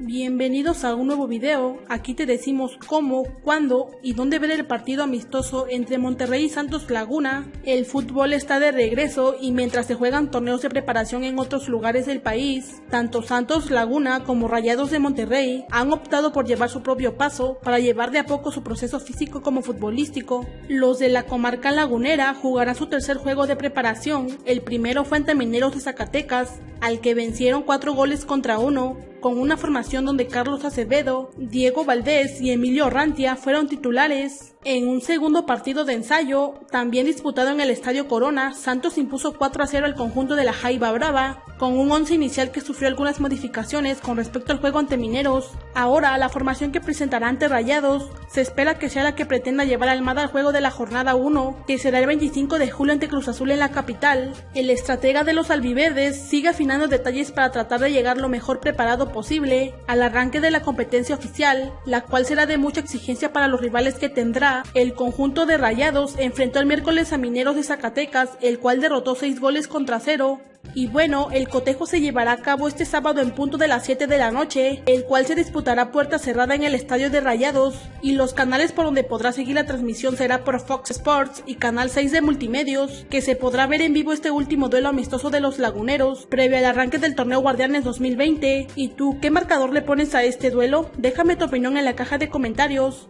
Bienvenidos a un nuevo video, aquí te decimos cómo, cuándo y dónde ver el partido amistoso entre Monterrey y Santos Laguna. El fútbol está de regreso y mientras se juegan torneos de preparación en otros lugares del país, tanto Santos Laguna como Rayados de Monterrey han optado por llevar su propio paso para llevar de a poco su proceso físico como futbolístico. Los de la comarca lagunera jugarán su tercer juego de preparación, el primero fue ante Mineros de Zacatecas, al que vencieron cuatro goles contra uno, con una formación donde Carlos Acevedo, Diego Valdés y Emilio Rantia fueron titulares. En un segundo partido de ensayo, también disputado en el Estadio Corona, Santos impuso 4 a 0 al conjunto de la Jaiba Brava, con un once inicial que sufrió algunas modificaciones con respecto al juego ante Mineros. Ahora, la formación que presentará ante Rayados se espera que sea la que pretenda llevar Almada al juego de la jornada 1, que será el 25 de julio ante Cruz Azul en la capital. El estratega de los albiverdes sigue afinando detalles para tratar de llegar lo mejor preparado posible al arranque de la competencia oficial, la cual será de mucha exigencia para los rivales que tendrá. El conjunto de Rayados enfrentó el miércoles a Mineros de Zacatecas, el cual derrotó 6 goles contra 0. Y bueno, el cotejo se llevará a cabo este sábado en punto de las 7 de la noche, el cual se disputará puerta cerrada en el estadio de Rayados, y los canales por donde podrá seguir la transmisión será por Fox Sports y Canal 6 de Multimedios, que se podrá ver en vivo este último duelo amistoso de los laguneros, previo al arranque del torneo Guardianes 2020. ¿Y tú qué marcador le pones a este duelo? Déjame tu opinión en la caja de comentarios.